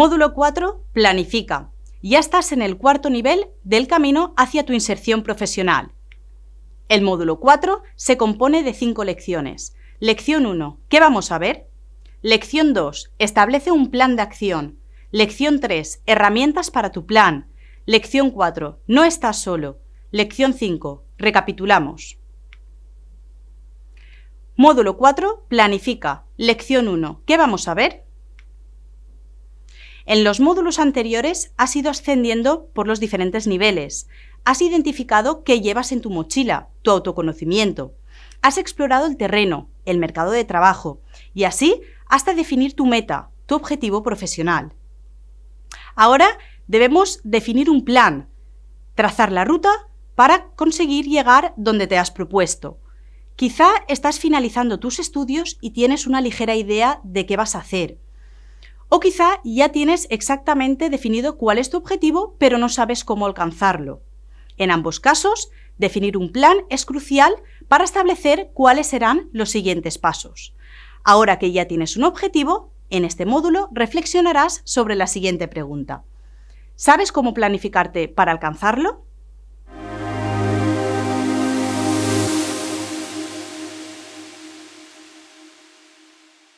Módulo 4. Planifica. Ya estás en el cuarto nivel del camino hacia tu inserción profesional. El módulo 4 se compone de cinco lecciones. Lección 1. ¿Qué vamos a ver? Lección 2. Establece un plan de acción. Lección 3. Herramientas para tu plan. Lección 4. No estás solo. Lección 5. Recapitulamos. Módulo 4. Planifica. Lección 1. ¿Qué vamos a ver? En los módulos anteriores has ido ascendiendo por los diferentes niveles. Has identificado qué llevas en tu mochila, tu autoconocimiento. Has explorado el terreno, el mercado de trabajo y así hasta definir tu meta, tu objetivo profesional. Ahora debemos definir un plan, trazar la ruta para conseguir llegar donde te has propuesto. Quizá estás finalizando tus estudios y tienes una ligera idea de qué vas a hacer. O quizá ya tienes exactamente definido cuál es tu objetivo, pero no sabes cómo alcanzarlo. En ambos casos, definir un plan es crucial para establecer cuáles serán los siguientes pasos. Ahora que ya tienes un objetivo, en este módulo reflexionarás sobre la siguiente pregunta. ¿Sabes cómo planificarte para alcanzarlo?